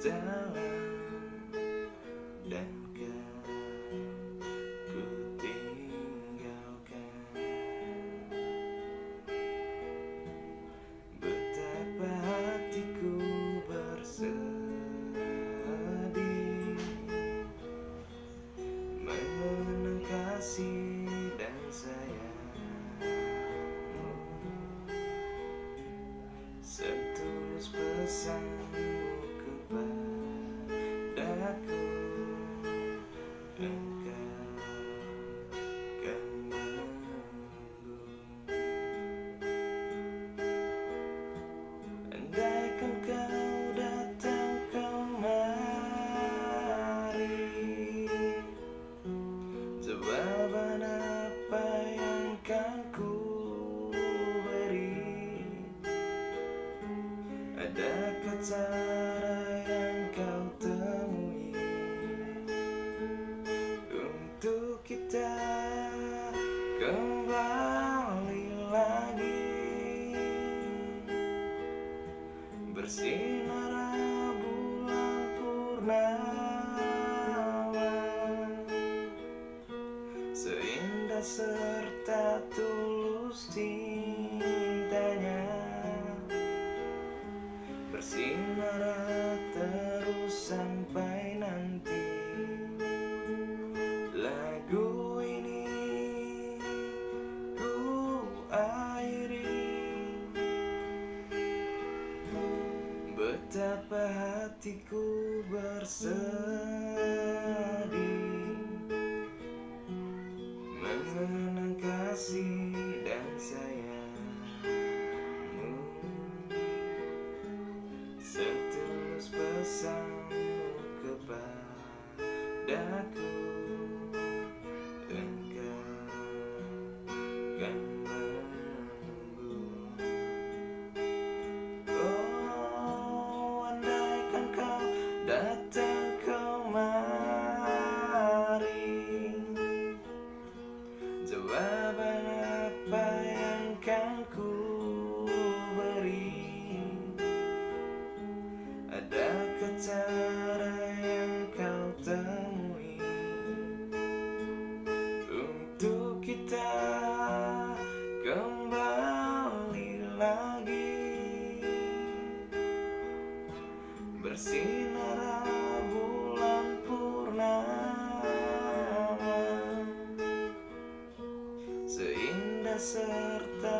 dan kau, ku tinggalkan. Betapa hatiku bersedih mengenang kasih dan sayang setulus pesan Bersinar bulan purnama. Seindah serta tulus cintanya. Bersinar terus sampai Betapa hatiku bersedih. Mengenang kasih dan sayangmu. Setulus pesanmu kepadaku Ada cara yang kau temui. Untuk kita kembali lagi. Bersinar bulan purnama. Seindah serta